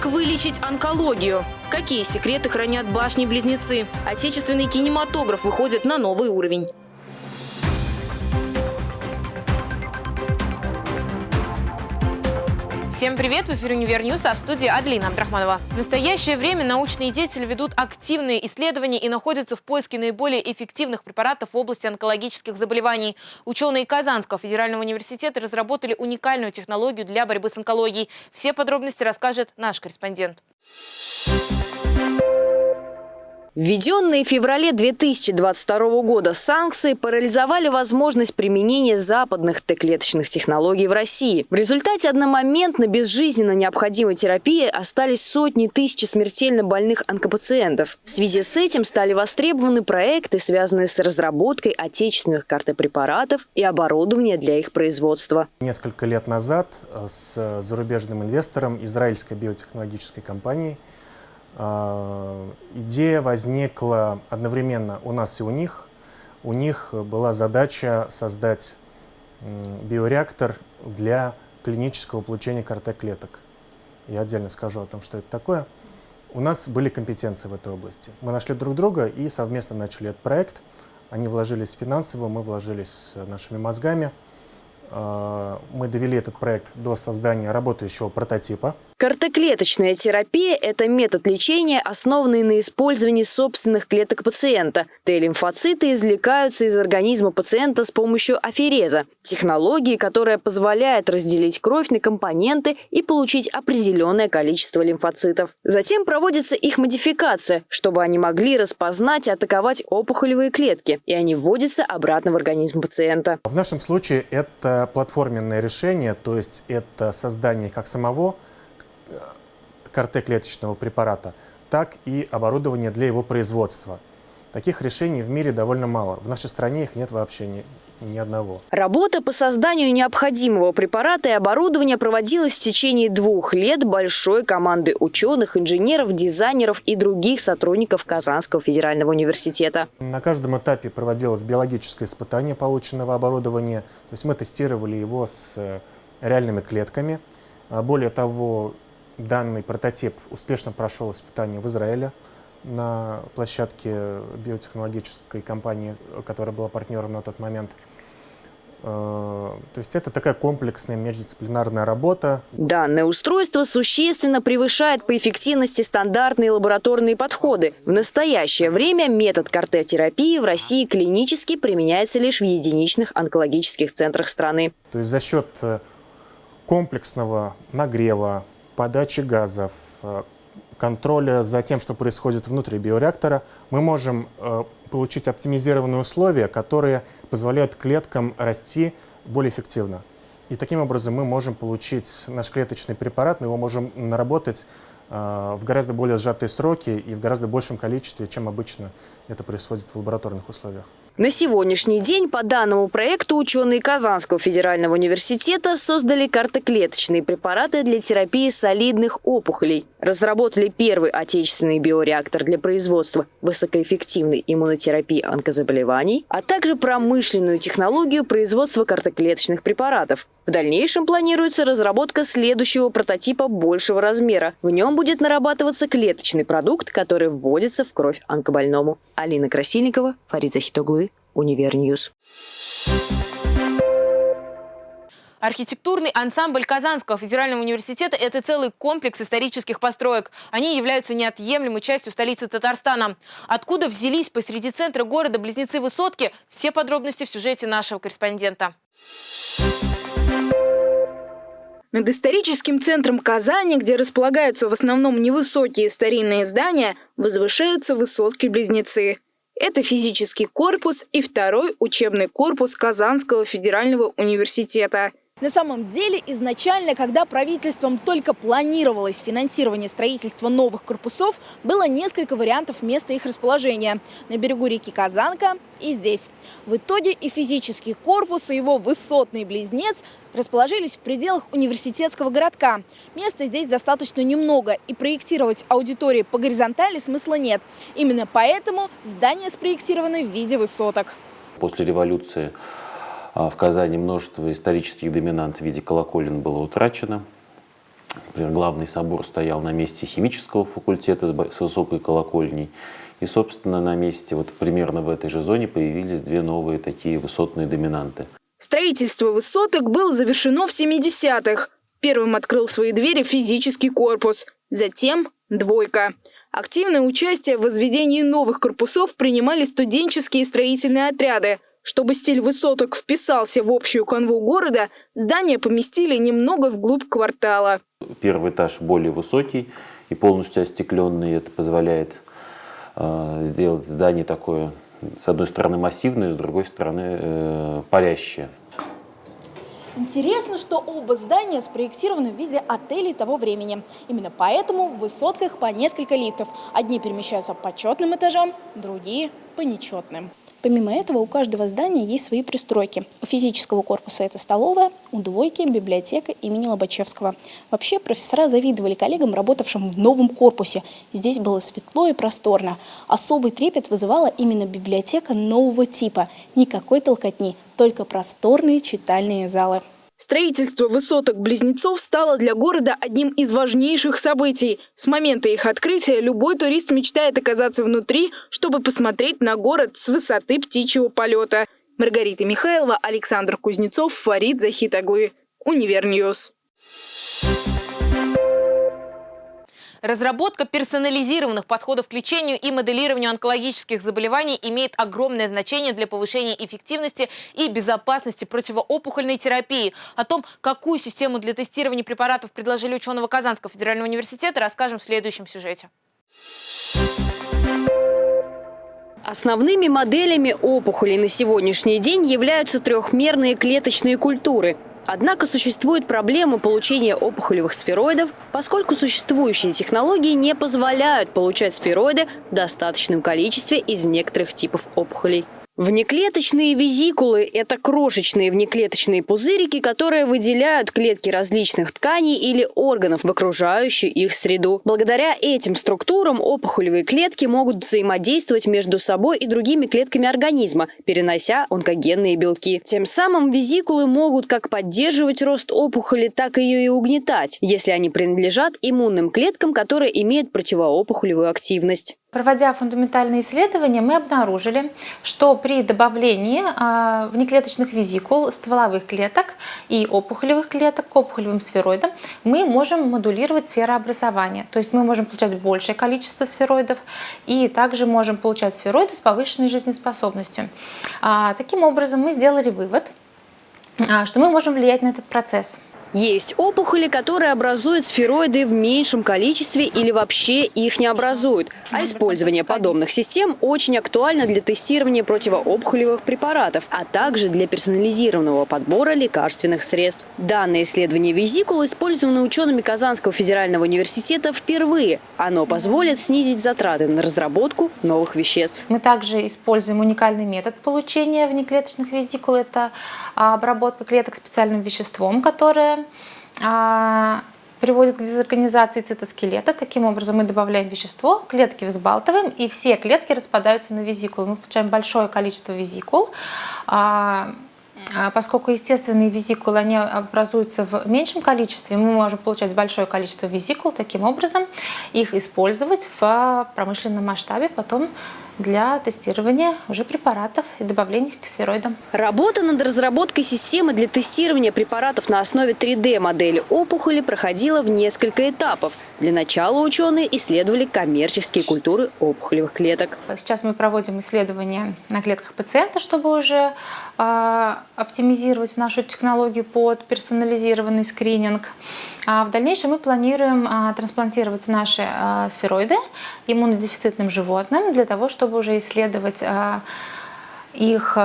Как вылечить онкологию? Какие секреты хранят башни-близнецы? Отечественный кинематограф выходит на новый уровень. Всем привет! В эфире «Универ а в студии Адлина Абдрахманова. В настоящее время научные деятели ведут активные исследования и находятся в поиске наиболее эффективных препаратов в области онкологических заболеваний. Ученые Казанского федерального университета разработали уникальную технологию для борьбы с онкологией. Все подробности расскажет наш корреспондент. Введенные в феврале 2022 года санкции парализовали возможность применения западных Т-клеточных технологий в России. В результате одномоментно безжизненно необходимой терапии остались сотни тысяч смертельно больных онкопациентов. В связи с этим стали востребованы проекты, связанные с разработкой отечественных картопрепаратов и оборудования для их производства. Несколько лет назад э, с зарубежным инвестором израильской биотехнологической а, идея возникла одновременно у нас и у них. У них была задача создать биореактор для клинического получения КРТ-клеток. Я отдельно скажу о том, что это такое. У нас были компетенции в этой области. Мы нашли друг друга и совместно начали этот проект. Они вложились финансово, мы вложились нашими мозгами. А, мы довели этот проект до создания работающего прототипа. Картоклеточная терапия – это метод лечения, основанный на использовании собственных клеток пациента. Т-лимфоциты извлекаются из организма пациента с помощью афереза – технологии, которая позволяет разделить кровь на компоненты и получить определенное количество лимфоцитов. Затем проводится их модификация, чтобы они могли распознать и атаковать опухолевые клетки, и они вводятся обратно в организм пациента. В нашем случае это платформенное решение, то есть это создание как самого КРТ-клеточного препарата, так и оборудование для его производства. Таких решений в мире довольно мало. В нашей стране их нет вообще ни, ни одного. Работа по созданию необходимого препарата и оборудования проводилась в течение двух лет большой командой ученых, инженеров, дизайнеров и других сотрудников Казанского федерального университета. На каждом этапе проводилось биологическое испытание полученного оборудования. То есть мы тестировали его с э, реальными клетками. А более того, Данный прототип успешно прошел испытание в Израиле на площадке биотехнологической компании, которая была партнером на тот момент. Э, то есть это такая комплексная междисциплинарная работа. Данное устройство существенно превышает по эффективности стандартные лабораторные подходы. В настоящее время метод картотерапии в России клинически применяется лишь в единичных онкологических центрах страны. То есть за счет э, комплексного нагрева, подачи газов, э, контроля за тем, что происходит внутри биореактора, мы можем э, получить оптимизированные условия, которые позволяют клеткам расти более эффективно. И таким образом мы можем получить наш клеточный препарат, мы его можем наработать э, в гораздо более сжатые сроки и в гораздо большем количестве, чем обычно это происходит в лабораторных условиях. На сегодняшний день по данному проекту ученые Казанского федерального университета создали картоклеточные препараты для терапии солидных опухолей. Разработали первый отечественный биореактор для производства высокоэффективной иммунотерапии онкозаболеваний, а также промышленную технологию производства картоклеточных препаратов. В дальнейшем планируется разработка следующего прототипа большего размера. В нем будет нарабатываться клеточный продукт, который вводится в кровь онкобольному. Алина Красильникова, Фарид Захитоглы, Univer News. Архитектурный ансамбль Казанского федерального университета – это целый комплекс исторических построек. Они являются неотъемлемой частью столицы Татарстана. Откуда взялись посреди центра города близнецы-высотки? Все подробности в сюжете нашего корреспондента. Над историческим центром Казани, где располагаются в основном невысокие старинные здания, возвышаются высотки-близнецы. Это физический корпус и второй учебный корпус Казанского федерального университета. На самом деле, изначально, когда правительством только планировалось финансирование строительства новых корпусов, было несколько вариантов места их расположения. На берегу реки Казанка и здесь. В итоге и физический корпус, и его высотный близнец расположились в пределах университетского городка. Места здесь достаточно немного, и проектировать аудитории по горизонтали смысла нет. Именно поэтому здание спроектировано в виде высоток. После революции в Казани множество исторических доминант в виде колоколен было утрачено. Например, главный собор стоял на месте химического факультета с высокой колокольней. И, собственно, на месте, вот примерно в этой же зоне появились две новые такие высотные доминанты. Строительство высоток было завершено в 70-х. Первым открыл свои двери физический корпус, затем «двойка». Активное участие в возведении новых корпусов принимали студенческие строительные отряды. Чтобы стиль высоток вписался в общую канву города, здание поместили немного вглубь квартала. Первый этаж более высокий и полностью остекленный. Это позволяет э, сделать здание такое, с одной стороны массивное, с другой стороны э, парящее. Интересно, что оба здания спроектированы в виде отелей того времени. Именно поэтому в высотках по несколько лифтов. Одни перемещаются по четным этажам, другие по нечетным. Помимо этого, у каждого здания есть свои пристройки. У физического корпуса это столовая, у двойки – библиотека имени Лобачевского. Вообще, профессора завидовали коллегам, работавшим в новом корпусе. Здесь было светло и просторно. Особый трепет вызывала именно библиотека нового типа. Никакой толкотни, только просторные читальные залы. Строительство высоток-близнецов стало для города одним из важнейших событий. С момента их открытия любой турист мечтает оказаться внутри, чтобы посмотреть на город с высоты птичьего полета. Маргарита Михайлова, Александр Кузнецов, Фарид Захитаглы. Univer News. Разработка персонализированных подходов к лечению и моделированию онкологических заболеваний имеет огромное значение для повышения эффективности и безопасности противоопухольной терапии. О том, какую систему для тестирования препаратов предложили ученые Казанского федерального университета, расскажем в следующем сюжете. Основными моделями опухолей на сегодняшний день являются трехмерные клеточные культуры – Однако существует проблема получения опухолевых сфероидов, поскольку существующие технологии не позволяют получать сфероиды в достаточном количестве из некоторых типов опухолей. Внеклеточные визикулы – это крошечные внеклеточные пузырики, которые выделяют клетки различных тканей или органов в окружающую их среду. Благодаря этим структурам опухолевые клетки могут взаимодействовать между собой и другими клетками организма, перенося онкогенные белки. Тем самым визикулы могут как поддерживать рост опухоли, так и ее и угнетать, если они принадлежат иммунным клеткам, которые имеют противоопухолевую активность. Проводя фундаментальные исследования, мы обнаружили, что при добавлении а, внеклеточных визикул, стволовых клеток и опухолевых клеток к опухолевым сфероидам мы можем модулировать сферообразование. То есть мы можем получать большее количество сфероидов и также можем получать сфероиды с повышенной жизнеспособностью. А, таким образом, мы сделали вывод, а, что мы можем влиять на этот процесс. Есть опухоли, которые образуют сфероиды в меньшем количестве или вообще их не образуют. А использование подобных систем очень актуально для тестирования противоопухолевых препаратов, а также для персонализированного подбора лекарственных средств. Данное исследование визикул использовано учеными Казанского федерального университета впервые. Оно позволит снизить затраты на разработку новых веществ. Мы также используем уникальный метод получения внеклеточных визикул. Это обработка клеток специальным веществом, которое а, приводит к дезорганизации цитоскелета. Таким образом мы добавляем вещество, клетки взбалтываем, и все клетки распадаются на визикулы. Мы получаем большое количество визикул. А, а поскольку естественные визикулы они образуются в меньшем количестве, мы можем получать большое количество визикул, таким образом их использовать в промышленном масштабе, потом для тестирования уже препаратов и добавления к сфероидам. Работа над разработкой системы для тестирования препаратов на основе 3D-модели опухоли проходила в несколько этапов. Для начала ученые исследовали коммерческие культуры опухолевых клеток. Сейчас мы проводим исследования на клетках пациента, чтобы уже э, оптимизировать нашу технологию под персонализированный скрининг. А в дальнейшем мы планируем а, трансплантировать наши а, сфероиды иммунодефицитным животным для того, чтобы уже исследовать а, их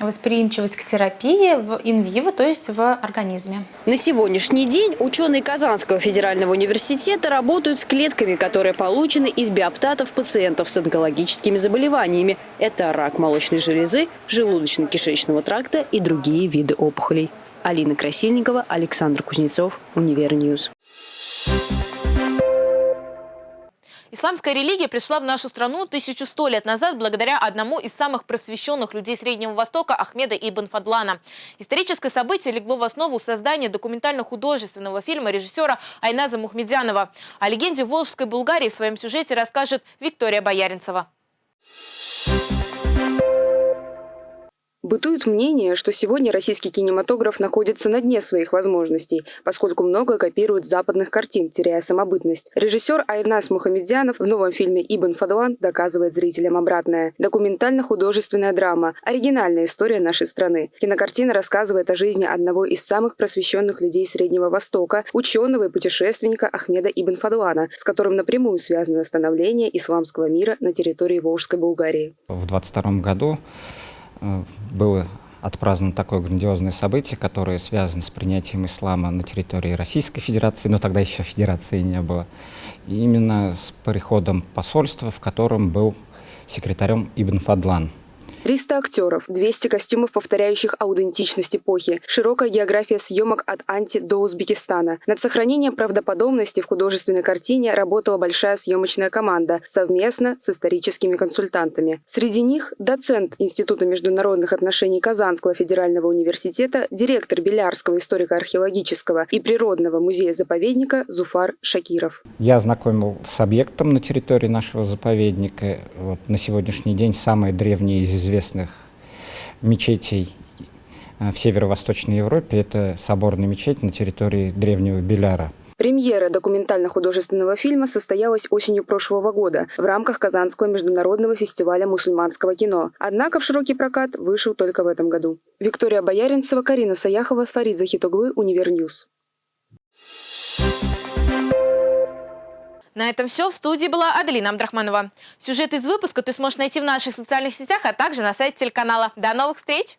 восприимчивость к терапии в in vivo, то есть в организме. На сегодняшний день ученые Казанского федерального университета работают с клетками, которые получены из биоптатов пациентов с онкологическими заболеваниями. Это рак молочной железы, желудочно-кишечного тракта и другие виды опухолей. Алина Красильникова, Александр Кузнецов, Univer News. Исламская религия пришла в нашу страну 1100 лет назад благодаря одному из самых просвещенных людей Среднего Востока Ахмеда ибн Фадлана. Историческое событие легло в основу создания документально-художественного фильма режиссера Айназа Мухмедянова. О легенде Волжской Булгарии в своем сюжете расскажет Виктория Бояринцева. Бытует мнение, что сегодня российский кинематограф находится на дне своих возможностей, поскольку много копирует западных картин, теряя самобытность. Режиссер Айрнас Мухамедзянов в новом фильме «Ибн Фадлан» доказывает зрителям обратное. Документально-художественная драма, оригинальная история нашей страны. Кинокартина рассказывает о жизни одного из самых просвещенных людей Среднего Востока, ученого и путешественника Ахмеда Ибн Фадлана, с которым напрямую связано становление исламского мира на территории Волжской Булгарии. В 22 году было отпраздновано такое грандиозное событие, которое связано с принятием ислама на территории Российской Федерации, но тогда еще Федерации не было. И именно с приходом посольства, в котором был секретарем Ибн Фадлан. 300 актеров, 200 костюмов, повторяющих аутентичность эпохи, широкая география съемок от Анти до Узбекистана. Над сохранением правдоподобности в художественной картине работала большая съемочная команда совместно с историческими консультантами. Среди них доцент Института международных отношений Казанского федерального университета, директор Билярского историко-археологического и природного музея-заповедника Зуфар Шакиров. Я знакомил с объектом на территории нашего заповедника. Вот, на сегодняшний день самые древние из известных мечетей э, в северо-восточной Европе. Это соборная мечеть на территории древнего Биляра. Премьера документально-художественного фильма состоялась осенью прошлого года в рамках Казанского международного фестиваля мусульманского кино. Однако в широкий прокат вышел только в этом году. Виктория Бояринцева, Карина Саяхова, Фарид Захитоглы, Univer News. На этом все. В студии была Аделина Абдрахманова. Сюжет из выпуска ты сможешь найти в наших социальных сетях, а также на сайте телеканала. До новых встреч!